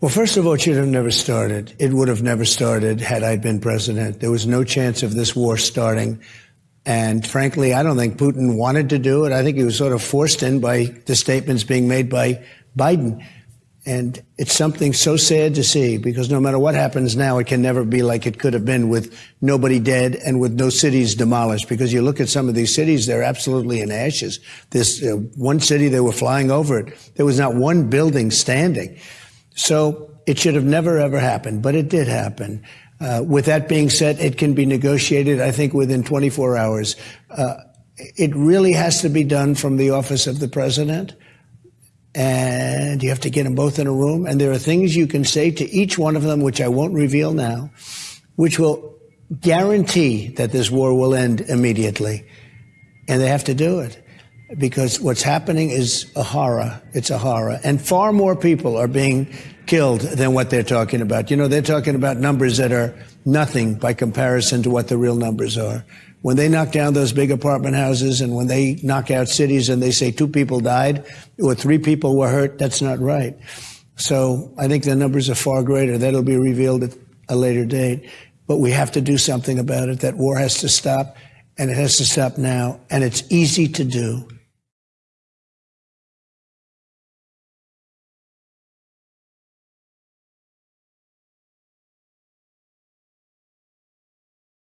Well, first of all, it should have never started. It would have never started had I been president. There was no chance of this war starting. And frankly, I don't think Putin wanted to do it. I think he was sort of forced in by the statements being made by Biden. And it's something so sad to see because no matter what happens now, it can never be like it could have been with nobody dead and with no cities demolished. Because you look at some of these cities, they're absolutely in ashes. This uh, one city, they were flying over it. There was not one building standing. So it should have never, ever happened, but it did happen. Uh, with that being said, it can be negotiated, I think, within 24 hours. Uh, it really has to be done from the office of the president and you have to get them both in a room. And there are things you can say to each one of them, which I won't reveal now, which will guarantee that this war will end immediately. And they have to do it because what's happening is a horror. It's a horror. And far more people are being killed than what they're talking about. You know, they're talking about numbers that are nothing by comparison to what the real numbers are when they knock down those big apartment houses and when they knock out cities and they say two people died or three people were hurt, that's not right. So I think the numbers are far greater. That'll be revealed at a later date. But we have to do something about it. That war has to stop, and it has to stop now. And it's easy to do.